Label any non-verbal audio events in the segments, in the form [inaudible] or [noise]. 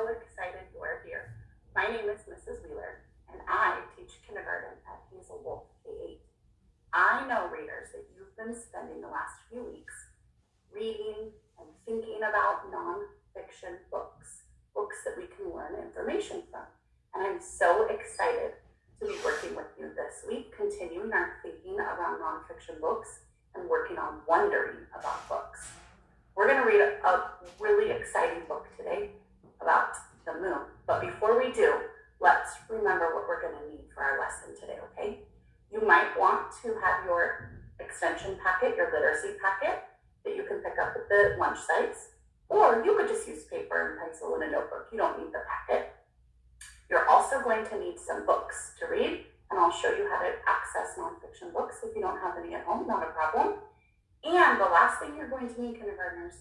so excited you are here. My name is Mrs. Wheeler, and I teach kindergarten at Hazel Wolf K-8. I know, readers, that you've been spending the last few weeks reading and thinking about nonfiction books, books that we can learn information from. And I'm so excited to be working with you this week, continuing our thinking around nonfiction books and working on wondering about books. We're going to read a, really exciting book today. But before we do, let's remember what we're going to need for our lesson today, okay? You might want to have your extension packet, your literacy packet, that you can pick up at the lunch sites, or you could just use paper and pencil and a notebook. You don't need the packet. You're also going to need some books to read, and I'll show you how to access nonfiction books if you don't have any at home, not a problem. And the last thing you're going to need, kindergartners,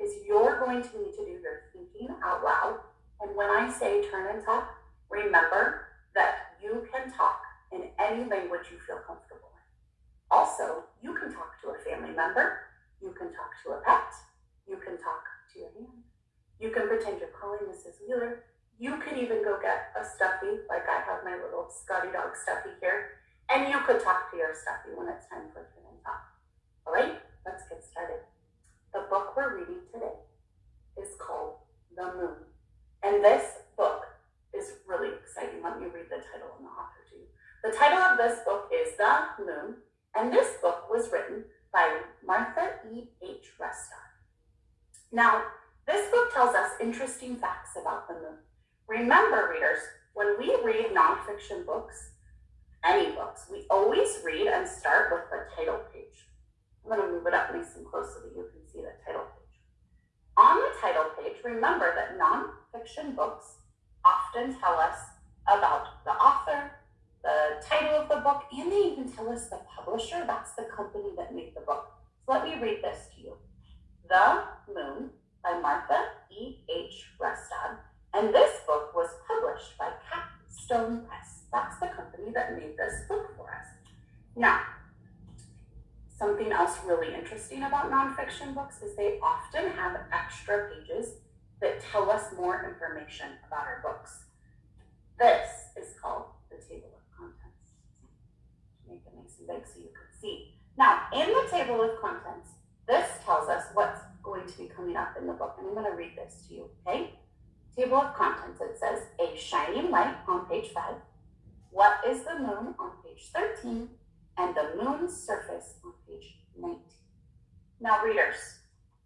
is you're going to need to do your thinking out loud. And when I say turn and talk, remember that you can talk in any language you feel comfortable in. Also, you can talk to a family member, you can talk to a pet, you can talk to your hand. You can pretend you're calling Mrs. Wheeler. You can even go get a stuffy, like I have my little Scotty dog stuffy here, and you could talk to your stuffy when it's time for turn and talk. All right, let's get started. The book we're reading today is called The Moon. And this book is really exciting. Let me read the title and the author to you. The title of this book is The Moon, and this book was written by Martha E. H. Rustad. Now, this book tells us interesting facts about the moon. Remember, readers, when we read nonfiction books, any books, we always read and start with the title page. I'm going to move it up nice and close so that you can see the title. On the title page, remember that nonfiction books often tell us about the author, the title of the book, and they even tell us the publisher. That's the company that made the book. So let me read this to you. The Moon by Martha E. H. Rustad. And this book was published by Capstone Press. That's the company that made this book for us. Now, Something else really interesting about nonfiction books is they often have extra pages that tell us more information about our books. This is called the table of contents. Make it nice and big so you can see. Now, in the table of contents, this tells us what's going to be coming up in the book, and I'm going to read this to you, okay? Table of contents, it says, a shining light on page 5. What is the moon on page 13? And the moon's surface on page 19. Now, readers,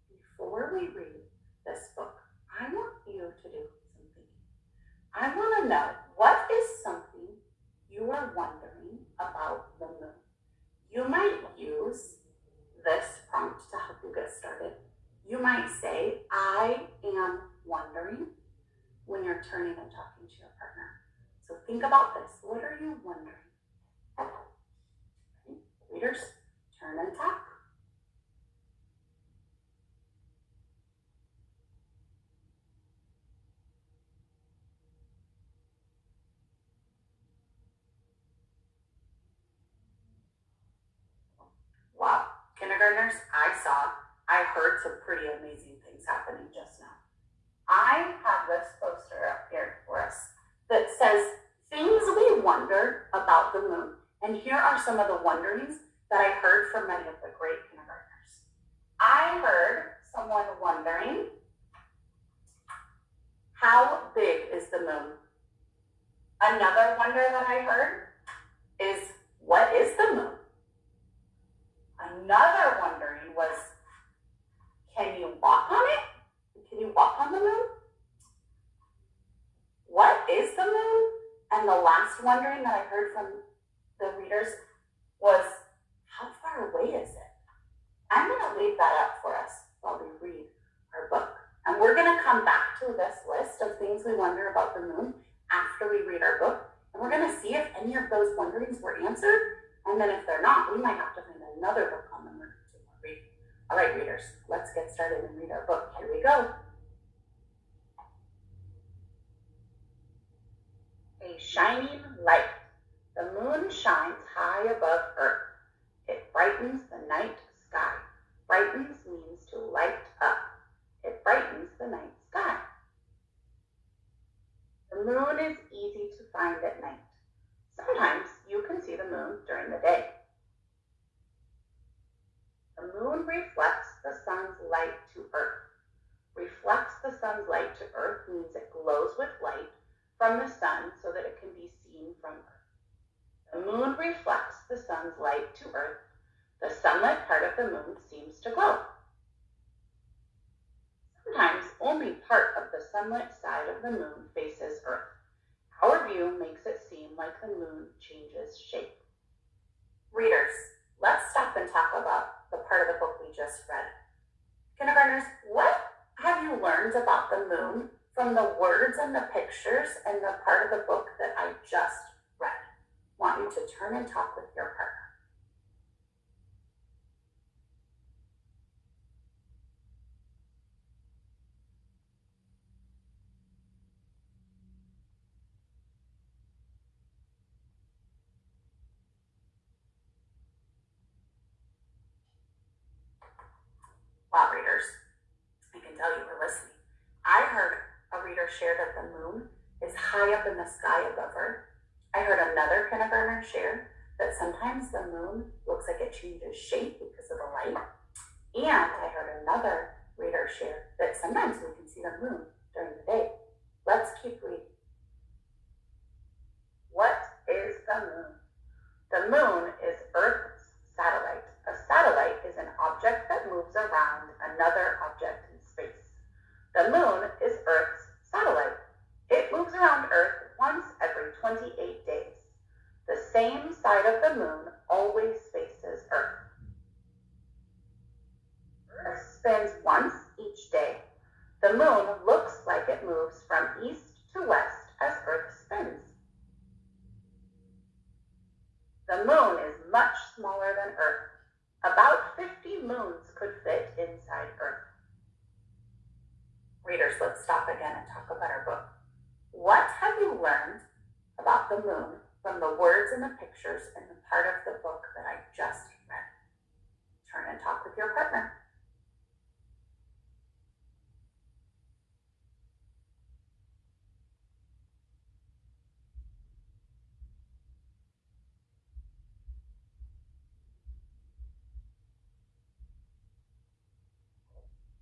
before we read this book, I want you to do something. I want to know what is something you are wondering about the moon. You might use this prompt to help you get started. You might say, I am wondering when you're turning and talking to your partner. So think about this. What are you wondering? Turn and talk. Wow, kindergartners, I saw, I heard some pretty amazing things happening just now. I have this poster up here for us that says things we wonder about the moon. And here are some of the wonderings that I heard from many of the great kindergartners. I heard someone wondering, how big is the moon? Another wonder that I heard is, what is the moon? Another wondering was, can you walk on it? Can you walk on the moon? What is the moon? And the last wondering that I heard from the readers was, how far away is it? I'm going to leave that up for us while we read our book. And we're going to come back to this list of things we wonder about the moon after we read our book. And we're going to see if any of those wonderings were answered. And then if they're not, we might have to find another book on the moon to read. All right, readers, let's get started and read our book. Here we go. A shining light the moon shines high above earth. It brightens the night sky. Brightens means to light up. It brightens the night sky. The moon is easy to find at night. Sometimes you can see the moon during the day. The moon reflects the sun's light to Earth. Reflects the sun's light to Earth means it glows with light from the sun so that it can be seen from Earth. The moon reflects the sun's light to Earth. The sunlit part of the moon seems to glow. Sometimes only part of the sunlit side of the moon faces Earth. Our view makes it seem like the moon changes shape. Readers, let's stop and talk about the part of the book we just read. Kindergartners, what have you learned about the moon from the words and the pictures and the part of the book that I just you to turn and talk with your partner. Wow, readers, I can tell you were listening. I heard a reader share that the moon is high up in the sky above Earth. I heard another kindergartner share that sometimes the moon looks like it changes shape because of the light. And I heard another reader share that sometimes we can see the moon during the day. Let's keep reading. What is the moon? The moon is Earth's satellite. A satellite is an object that moves around another object in space. The moon is Earth's satellite. It moves around Earth once every 28 days. The same side of the moon always faces Earth. Earth spins once each day. The moon looks like it moves from east to west as Earth spins. The moon is much smaller than Earth. About 50 moons could fit inside Earth. Readers, let's stop again and talk about our book. What have you learned about the moon from the words and the pictures in the part of the book that I just read? Turn and talk with your partner.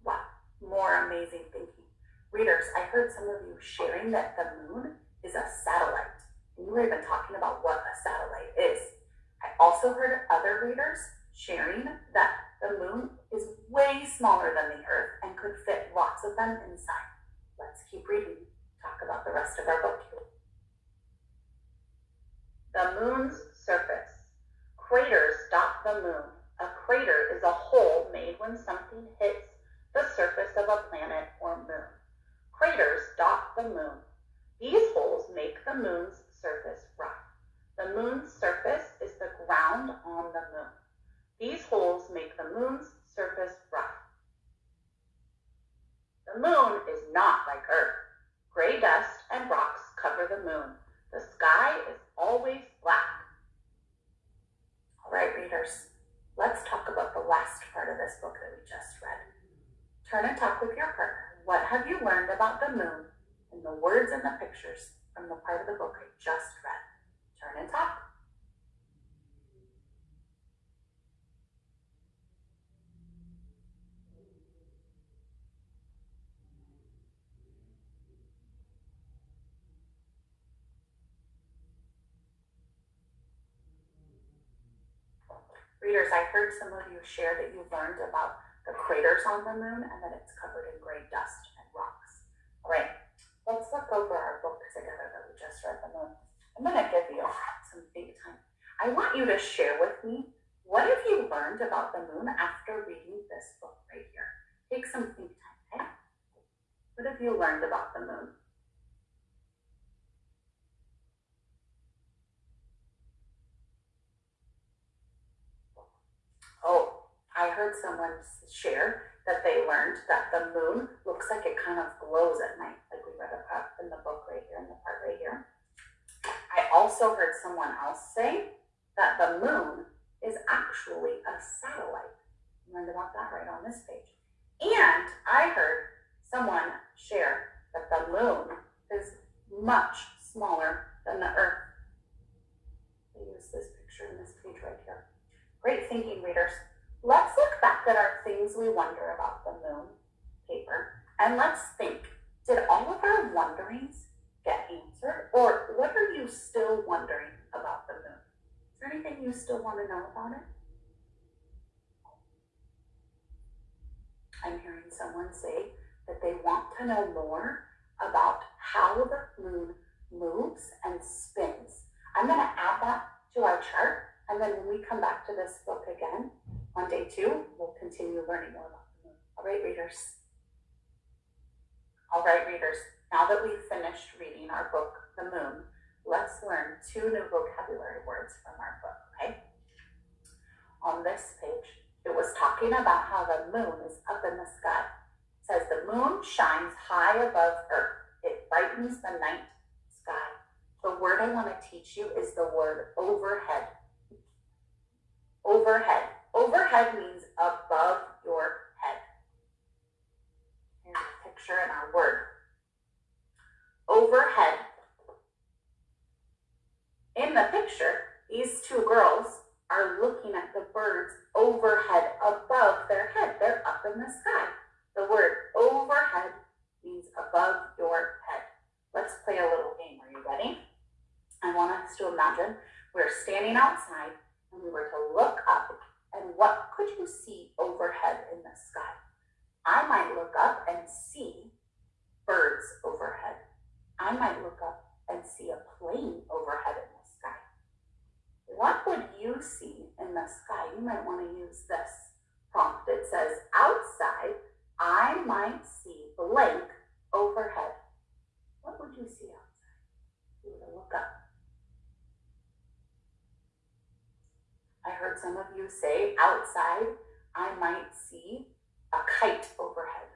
Wow, more amazing thinking. Readers, I heard some of you sharing that the moon is a satellite. You were even talking about what a satellite is. I also heard other readers sharing that the moon is way smaller than the earth and could fit lots of them inside. Let's keep reading, talk about the rest of our book here. The moon's surface. Craters dot the moon. A crater is a hole made when something hits the surface of a planet or moon. Craters dot the moon. These holes make the moon's surface rough. The moon's surface is the ground on the moon. These holes make the moon's surface rough. The moon is not like Earth. Gray dust and rocks cover the moon. The sky is always black. All right, readers, let's talk about the last part of this book that we just read. Turn and talk with your partner. What have you learned about the moon in the words and the pictures from the part of the book I just read? Turn and talk. Readers, I heard some of you share that you learned about the craters on the moon and that it's covered in gray dust and rocks. Right, let's look over our book together that we just read the moon. I'm gonna give you some big time. I want you to share with me what have you learned about the moon after reading this book right here? Take some think time, okay? What have you learned about the moon? Oh, I heard someone share that they learned that the moon looks like it kind of glows at night, we read in the book right here, in the part right here. I also heard someone else say that the moon is actually a satellite. learned about that right on this page. And I heard someone share that the moon is much smaller than the Earth. I use this picture in this page right here. Great thinking, readers. Let's look back at our things we wonder about the moon paper, and let's think, did all of our wonderings get answered? Or what are you still wondering about the moon? Is there anything you still want to know about it? I'm hearing someone say that they want to know more about how the moon moves and spins. I'm going to add that to our chart, and then when we come back to this book again on day two, we'll continue learning more about the moon. All right, readers. All right, readers. Now that we've finished reading our book, The Moon, let's learn two new vocabulary words from our book, okay? On this page, it was talking about how the moon is up in the sky. It says the moon shines high above Earth. It brightens the night sky. The word I want to teach you is the word overhead. Overhead. Overhead means above your head. Here's a picture and our word. Overhead. In the picture, these two girls are looking at the birds overhead, above their head. They're up in the sky. The word overhead means above your head. Let's play a little game. Are you ready? I want us to imagine we're standing outside and we were to look up and what could you see overhead in the sky? I might look up and see birds overhead. I might look up and see a plane overhead in the sky. What would you see in the sky? You might want to use this prompt. It says, outside, I might see blank overhead. What would you see outside? You would look up. I heard some of you say, outside, I might see a kite overhead.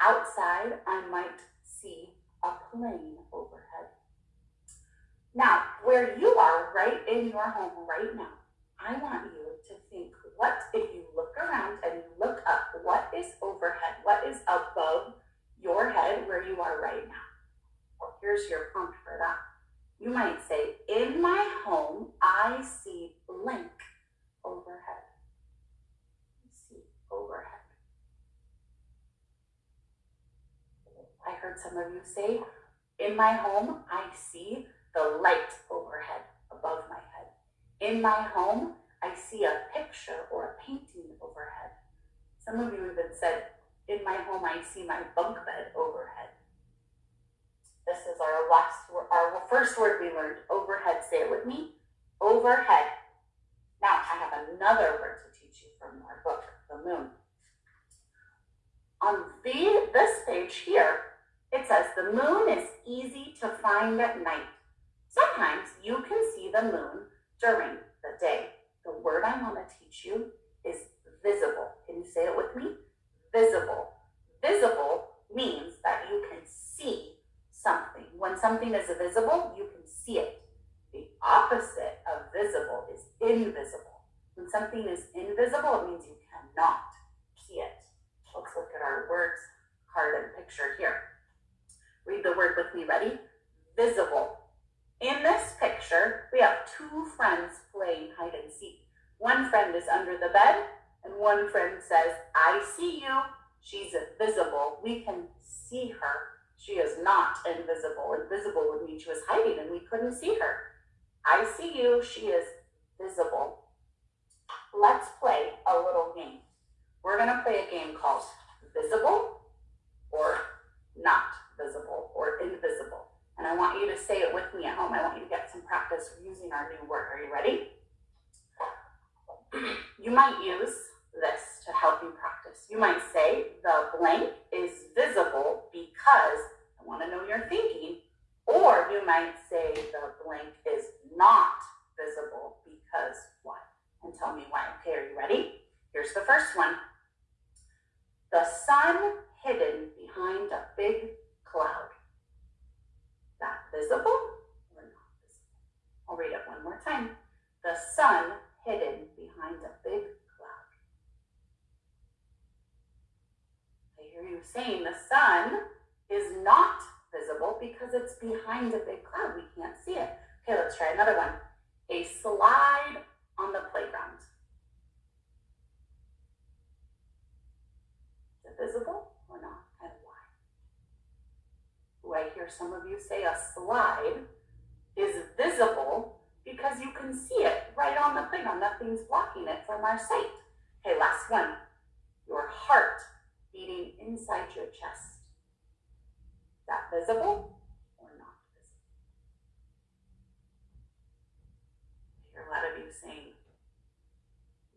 Outside, I might see a plane overhead. Now, where you are right in your home right now, I want you to think what if you look around and look up, what is overhead? What is above your head where you are right now? Well, here's your prompt for that. You might say, in my home, I see blank overhead. See overhead. I heard some of you say, in my home, I see the light overhead above my head. In my home, I see a picture or a painting overhead. Some of you even said, in my home, I see my bunk bed overhead. This is our last, our first word we learned, overhead. Say it with me, overhead. Now, I have another word to teach you from our book, The Moon. On the, this page here, it says the moon is easy to find at night. Sometimes you can see the moon during the day. The word I want to teach you is visible. Can you say it with me? Visible. Visible means that you can see something. When something is visible, you can see it. The opposite of visible is invisible. When something is invisible, it means you cannot see it. Let's look at our words card and picture here. Read the word with me. Ready? Visible. In this picture, we have two friends playing hide and seek. One friend is under the bed, and one friend says, I see you. She's invisible. We can see her. She is not invisible. Invisible would mean she was hiding and we couldn't see her. I see you. She is visible. Let's play a little game. We're going to play a game called Visible or Not Visible or Invisible. And I want you to say it with me at home. I want you to get some practice using our new word. Are you ready? [clears throat] You might use this to help you practice. You might say the blank is visible because I want to know your thinking. Or you might say the blank is not visible because what? And tell me why. Okay, are you ready? Here's the first one. The sun hidden behind a big cloud that visible or not visible? I'll read it one more time. The sun hidden behind a big cloud. I hear you saying the sun is not visible because it's behind a big cloud. We can't see it. Okay, let's try another one. A slide on the playground. Is it visible or not? And why? I hear some of you say a slide is visible because you can see it right on the playground. Nothing's blocking it from our sight. Okay, last one. Your heart beating inside your chest. Is that visible or not visible? I hear a lot of you saying,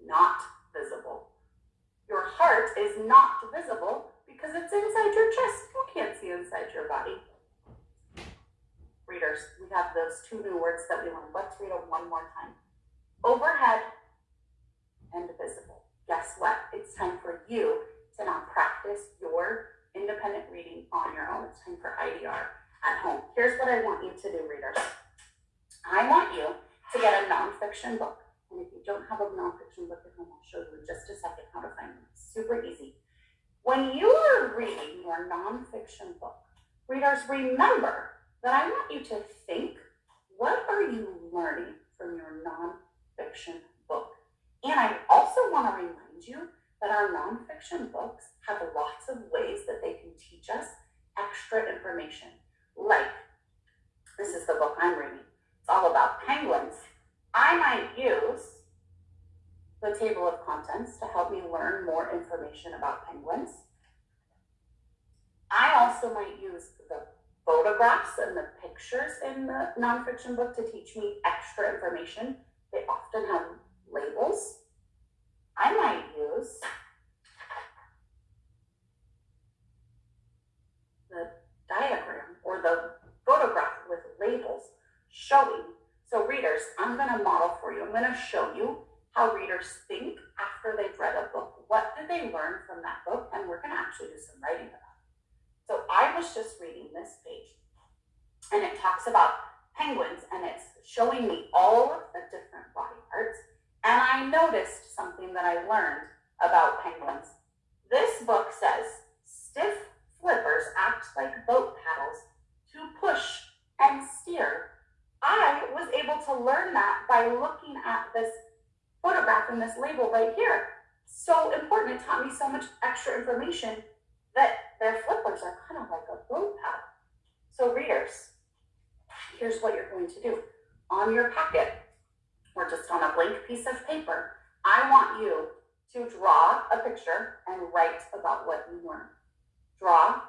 not visible. Your heart is not visible because it's inside your chest. You can't see inside your body. Readers, we have those two new words that we learned. Let's read them one more time. Overhead and visible. Guess what? It's time for you to now practice your independent reading on your own. It's time for IDR at home. Here's what I want you to do, readers. I want you to get a nonfiction book. And if you don't have a nonfiction book at home, I'll show you in just a second how to find them. Super easy. When you are reading your nonfiction book, readers, remember that I want you to think, what are you learning from your nonfiction book? And I also want to remind you that our nonfiction books have lots of ways that they can teach us extra information. Like, this is the book I'm reading. It's all about penguins. I might use the table of contents to help me learn more information about penguins. I also might use the photographs and the pictures in the nonfiction book to teach me extra information. They often have labels. I might use the diagram or the photograph with labels showing. So readers, I'm going to model for you. I'm going to show you how readers think after they've read a book. What did they learn from that book? And we're going to actually do some writing about it. So I was just reading this page and it talks about penguins and it's showing me all of the different body parts. And I noticed something that I learned about penguins. This book says stiff flippers act like boat paddles to push and steer. I was able to learn that by looking at this photograph and this label right here. So important, it taught me so much extra information that their flippers are kind of like a boat paddle. So readers, here's what you're going to do. On your packet, or just on a blank piece of paper, I want you to draw a picture and write about what you learned. Draw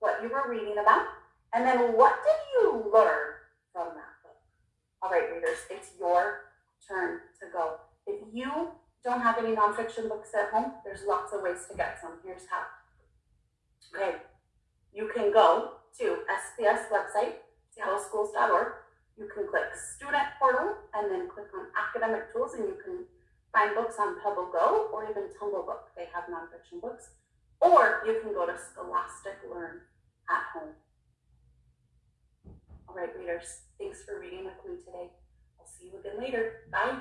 what you were reading about, and then what did you learn from that book? All right, readers, it's your turn to go. If you don't have any nonfiction books at home, there's lots of ways to get some. Here's how. Okay, you can go to SPS website, seattleschools.org. You can click Student Portal and then click on Academic Tools and you can find books on Pebble Go or even Tumble Book. They have nonfiction books. Or you can go to Scholastic Learn at home. All right, readers, thanks for reading with me today. I'll see you again later. Bye.